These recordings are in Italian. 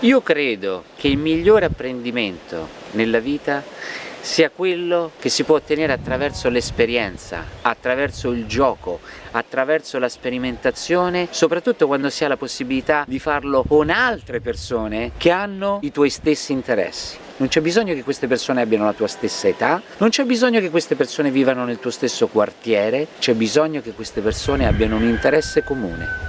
Io credo che il migliore apprendimento nella vita sia quello che si può ottenere attraverso l'esperienza, attraverso il gioco, attraverso la sperimentazione, soprattutto quando si ha la possibilità di farlo con altre persone che hanno i tuoi stessi interessi. Non c'è bisogno che queste persone abbiano la tua stessa età, non c'è bisogno che queste persone vivano nel tuo stesso quartiere, c'è bisogno che queste persone abbiano un interesse comune.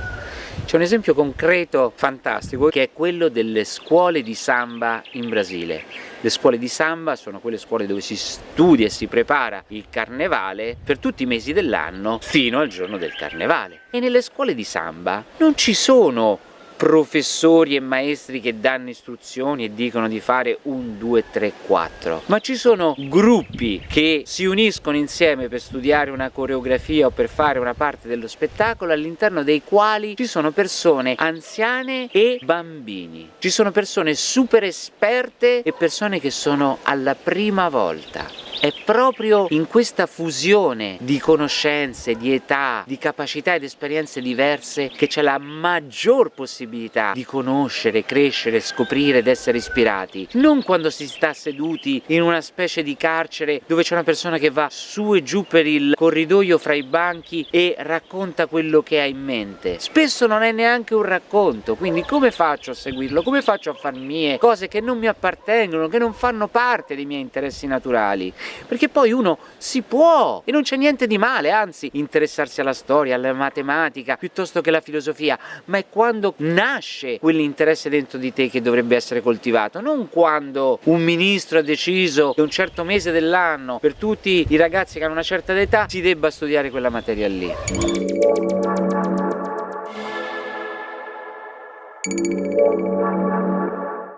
C'è un esempio concreto fantastico che è quello delle scuole di samba in Brasile. Le scuole di samba sono quelle scuole dove si studia e si prepara il carnevale per tutti i mesi dell'anno fino al giorno del carnevale. E nelle scuole di samba non ci sono professori e maestri che danno istruzioni e dicono di fare un, due, tre, quattro, ma ci sono gruppi che si uniscono insieme per studiare una coreografia o per fare una parte dello spettacolo all'interno dei quali ci sono persone anziane e bambini, ci sono persone super esperte e persone che sono alla prima volta è proprio in questa fusione di conoscenze, di età, di capacità ed esperienze diverse che c'è la maggior possibilità di conoscere, crescere, scoprire ed essere ispirati. Non quando si sta seduti in una specie di carcere dove c'è una persona che va su e giù per il corridoio fra i banchi e racconta quello che ha in mente. Spesso non è neanche un racconto, quindi come faccio a seguirlo? Come faccio a far mie cose che non mi appartengono, che non fanno parte dei miei interessi naturali? Perché poi uno si può e non c'è niente di male, anzi interessarsi alla storia, alla matematica piuttosto che alla filosofia, ma è quando nasce quell'interesse dentro di te che dovrebbe essere coltivato, non quando un ministro ha deciso che un certo mese dell'anno per tutti i ragazzi che hanno una certa età si debba studiare quella materia lì. Thank you.